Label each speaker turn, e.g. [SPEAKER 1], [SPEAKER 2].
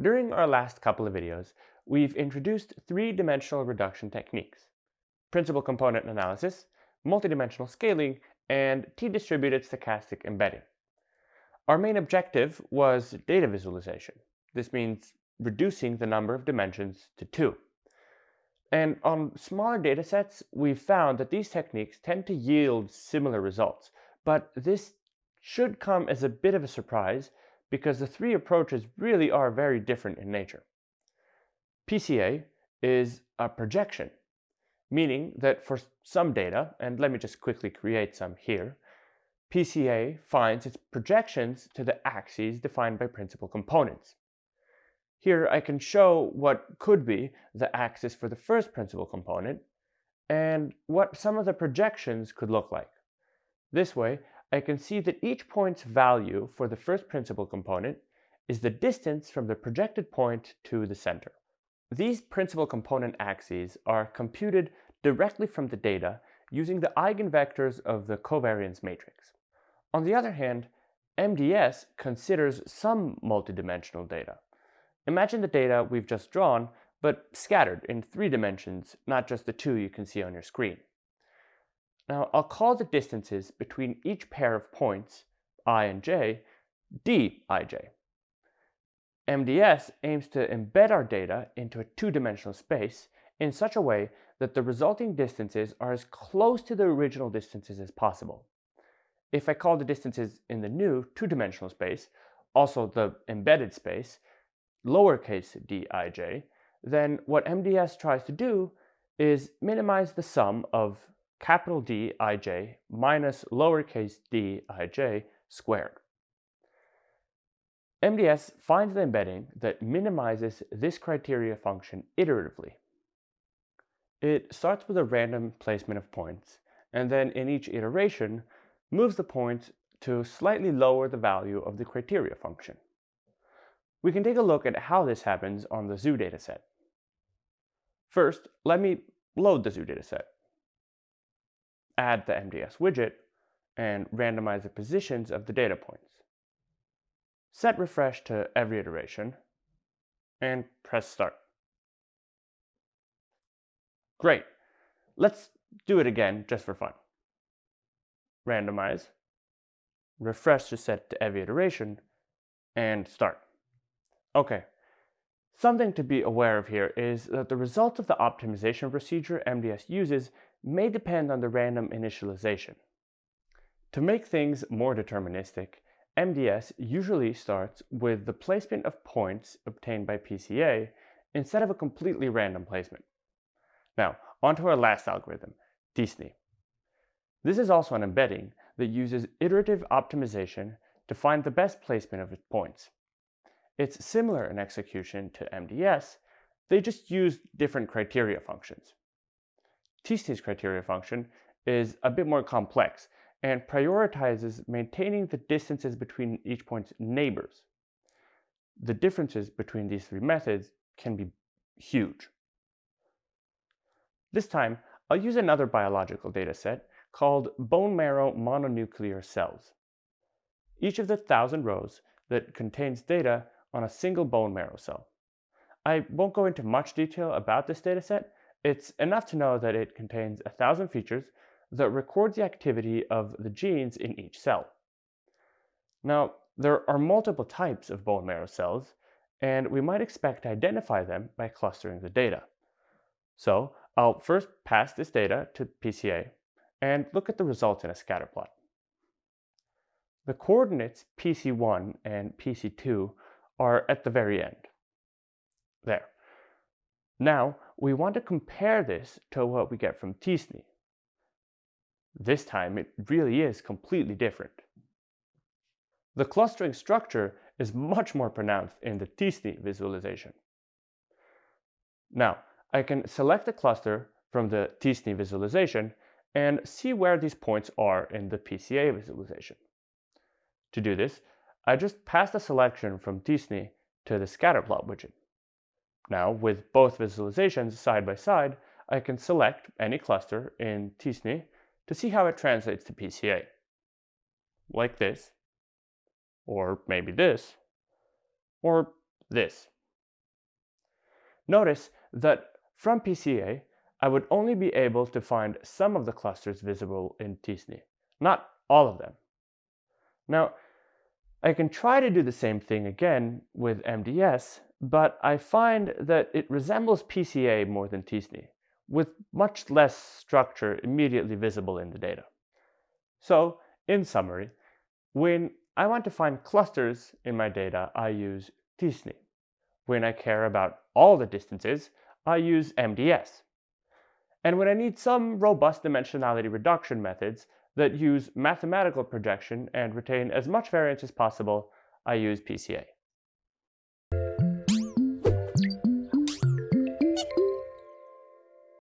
[SPEAKER 1] During our last couple of videos, we've introduced three-dimensional reduction techniques, principal component analysis, multidimensional scaling, and t-distributed stochastic embedding. Our main objective was data visualization. This means reducing the number of dimensions to two. And on smaller datasets, we've found that these techniques tend to yield similar results, but this should come as a bit of a surprise because the three approaches really are very different in nature. PCA is a projection, meaning that for some data, and let me just quickly create some here, PCA finds its projections to the axes defined by principal components. Here I can show what could be the axis for the first principal component and what some of the projections could look like. This way, I can see that each point's value for the first principal component is the distance from the projected point to the center. These principal component axes are computed directly from the data using the eigenvectors of the covariance matrix. On the other hand, MDS considers some multidimensional data. Imagine the data we've just drawn, but scattered in three dimensions, not just the two you can see on your screen. Now, I'll call the distances between each pair of points, i and j, dij. MDS aims to embed our data into a two-dimensional space in such a way that the resulting distances are as close to the original distances as possible. If I call the distances in the new two-dimensional space, also the embedded space, lowercase dij, then what MDS tries to do is minimize the sum of capital Dij minus lowercase dij squared. MDS finds the embedding that minimizes this criteria function iteratively. It starts with a random placement of points, and then in each iteration moves the points to slightly lower the value of the criteria function. We can take a look at how this happens on the zoo dataset. First, let me load the zoo dataset. Add the MDS widget and randomize the positions of the data points. Set refresh to every iteration and press start. Great. Let's do it again just for fun. Randomize, refresh to set to every iteration, and start. Okay, something to be aware of here is that the results of the optimization procedure MDS uses may depend on the random initialization. To make things more deterministic, MDS usually starts with the placement of points obtained by PCA instead of a completely random placement. Now, onto our last algorithm, t-SNE. This is also an embedding that uses iterative optimization to find the best placement of its points. It's similar in execution to MDS, they just use different criteria functions. t-SNE's criteria function is a bit more complex and prioritizes maintaining the distances between each point's neighbors. The differences between these three methods can be huge. This time, I'll use another biological dataset called bone marrow mononuclear cells. Each of the thousand rows that contains data on a single bone marrow cell. I won't go into much detail about this dataset. It's enough to know that it contains a thousand features that record the activity of the genes in each cell. Now, there are multiple types of bone marrow cells, and we might expect to identify them by clustering the data. So I'll first pass this data to PCA and look at the results in a scatter plot. The coordinates PC1 and PC2 are at the very end. There. Now, we want to compare this to what we get from t-SNE. This time, it really is completely different. The clustering structure is much more pronounced in the t-SNE visualization. Now, I can select a cluster from the t-SNE visualization and see where these points are in the PCA visualization. To do this, I just pass the selection from t-SNE to the scatterplot widget. Now, with both visualizations side by side, I can select any cluster in t-SNE to see how it translates to PCA. Like this, or maybe this, or this. Notice that from PCA, I would only be able to find some of the clusters visible in t-SNE, not all of them. Now, I can try to do the same thing again with MDS, but I find that it resembles PCA more than t-SNE, with much less structure immediately visible in the data. So, in summary, when I want to find clusters in my data, I use t-SNE. When I care about all the distances, I use MDS. And when I need some robust dimensionality reduction methods that use mathematical projection and retain as much variance as possible, I use PCA.